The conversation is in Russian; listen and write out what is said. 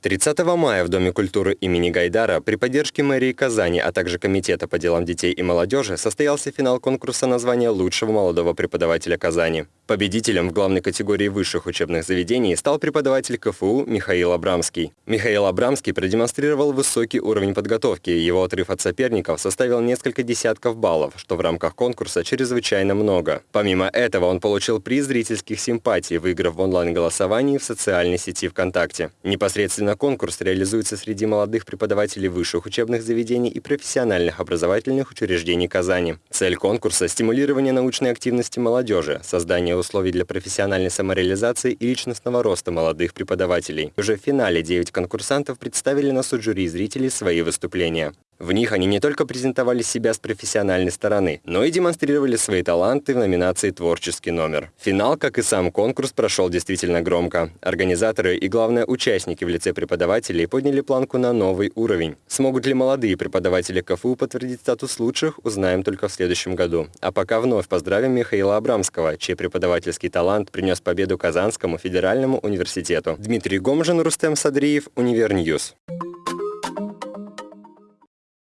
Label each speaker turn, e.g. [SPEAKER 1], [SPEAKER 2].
[SPEAKER 1] 30 мая в Доме культуры имени Гайдара при поддержке мэрии Казани, а также Комитета по делам детей и молодежи состоялся финал конкурса на звание лучшего молодого преподавателя Казани. Победителем в главной категории высших учебных заведений стал преподаватель КФУ Михаил Абрамский. Михаил Абрамский продемонстрировал высокий уровень подготовки, его отрыв от соперников составил несколько десятков баллов, что в рамках конкурса чрезвычайно много. Помимо этого он получил приз зрительских симпатий, выиграв в онлайн-голосовании в социальной сети ВКонтакте. Непосредственно конкурс реализуется среди молодых преподавателей высших учебных заведений и профессиональных образовательных учреждений Казани. Цель конкурса – стимулирование научной активности молодежи, создание условий для профессиональной самореализации и личностного роста молодых преподавателей. Уже в финале 9 конкурсантов представили на суд жюри зрителей свои выступления. В них они не только презентовали себя с профессиональной стороны, но и демонстрировали свои таланты в номинации «Творческий номер». Финал, как и сам конкурс, прошел действительно громко. Организаторы и, главное, участники в лице преподавателей подняли планку на новый уровень. Смогут ли молодые преподаватели КФУ подтвердить статус лучших, узнаем только в следующем году. А пока вновь поздравим Михаила Абрамского, чей преподавательский талант принес победу Казанскому федеральному университету. Дмитрий Гомжин, Рустем Садриев, Univer News.